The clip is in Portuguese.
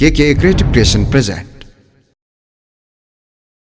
KK Creative Creation present.